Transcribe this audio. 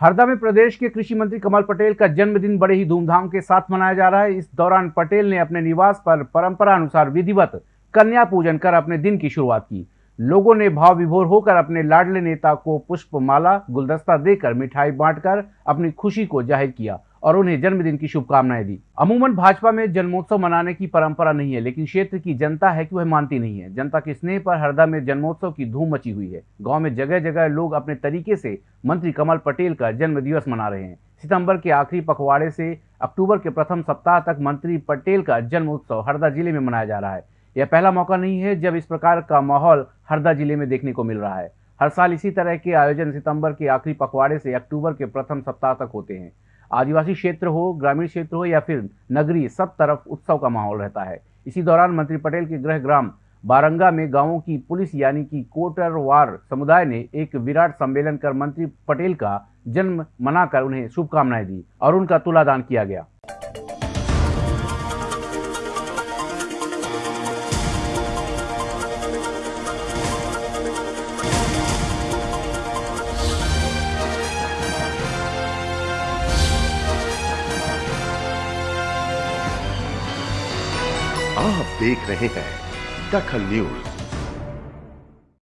हरदा में प्रदेश के कृषि मंत्री कमल पटेल का जन्मदिन बड़े ही धूमधाम के साथ मनाया जा रहा है। इस दौरान पटेल ने अपने निवास पर परंपरा अनुसार विधिवत कन्या पूजन कर अपने दिन की शुरुआत की। लोगों ने भाव विभोर होकर अपने लाडले नेता को पुष्पमाला, गुलदस्ता देकर मिठाई बांटकर अपनी खुशी को ज़ाहिर किया। और उन्हें जन्मदिन की शुभकामनाएँ दी। अमूमन भाजपा में जन्मोत्सव मनाने की परंपरा नहीं है, लेकिन क्षेत्र की जनता है कि वह मानती नहीं है। जनता के स्नेह पर हरदा में जन्मोत्सव की धूम मची हुई है। गाँव में जगह जगह लोग अपने तरीके से मंत्री कमल पटेल का जन्म दिवस मना रहे हैं। सितंबर के आखिरी पखवाड़े से अक्टूबर के प्रथम सप्ताह तक मंत्री पटेल का जन्म उत्सव हरदा ज़िले में मनाया जा रहा है। यह पहला मौका नहीं है जब इस प्रकार का माहौल हरदा ज़िले में देखने को मिल रहा है। हर साल इसी तरह के आयोजन सितंबर के आखिरी पखवाड़े से अक्टूबर के प्रथम सप्ताह तक होते हैं। आदिवासी क्षेत्र हो, ग्रामीण क्षेत्र हो या फिर नगरी, सब तरफ़ उत्सव का माहौल रहता है। इसी दौरान मंत्री पटेल के गृह ग्राम बारंगा में गाँवों की पुलिस यानी कि कोटरवार समुदाय ने एक विराट सम्मेलन कर मंत्री पटेल का जन्म मनाकर उन्हें शुभकामनाएँ दी और उनका तुलादान किया गया। आप देख रहे हैं दखल न्यूज़।